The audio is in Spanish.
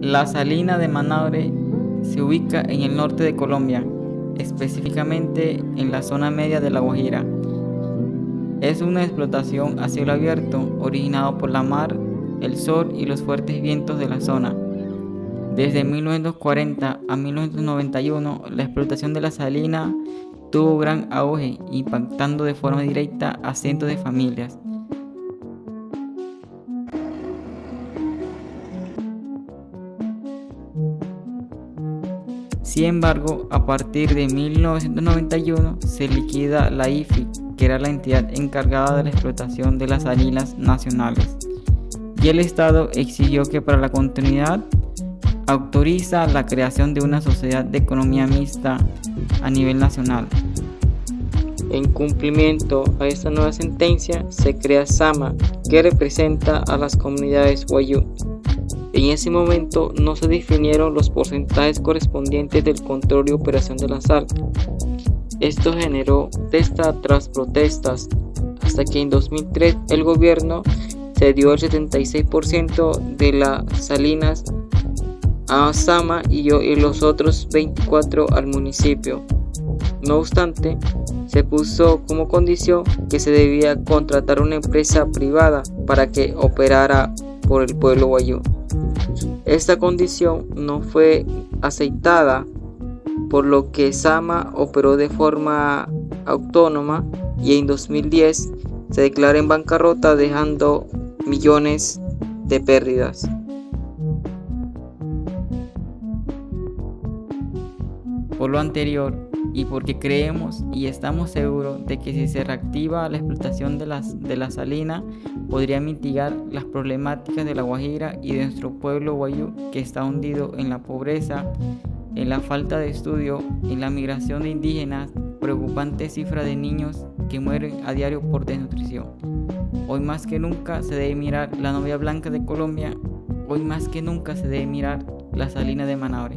La salina de Manaure se ubica en el norte de Colombia, específicamente en la zona media de La Guajira. Es una explotación a cielo abierto originado por la mar, el sol y los fuertes vientos de la zona. Desde 1940 a 1991, la explotación de la salina tuvo gran auge, impactando de forma directa a cientos de familias. Sin embargo, a partir de 1991 se liquida la IFI, que era la entidad encargada de la explotación de las salinas nacionales, y el Estado exigió que para la continuidad autoriza la creación de una sociedad de economía mixta a nivel nacional. En cumplimiento a esta nueva sentencia, se crea SAMA, que representa a las comunidades Wayuu. En ese momento no se definieron los porcentajes correspondientes del control y operación de la sal. Esto generó protesta tras protestas, hasta que en 2003 el gobierno cedió el 76% de las salinas a Sama y, yo, y los otros 24 al municipio. No obstante, se puso como condición que se debía contratar una empresa privada para que operara por el pueblo guayú. Esta condición no fue aceptada, por lo que Sama operó de forma autónoma y en 2010 se declaró en bancarrota dejando millones de pérdidas. Por lo anterior, y porque creemos y estamos seguros de que si se reactiva la explotación de, las, de la salina, podría mitigar las problemáticas de la Guajira y de nuestro pueblo guayú que está hundido en la pobreza, en la falta de estudio, en la migración de indígenas, preocupante cifra de niños que mueren a diario por desnutrición. Hoy más que nunca se debe mirar la novia blanca de Colombia, hoy más que nunca se debe mirar la salina de Manaure.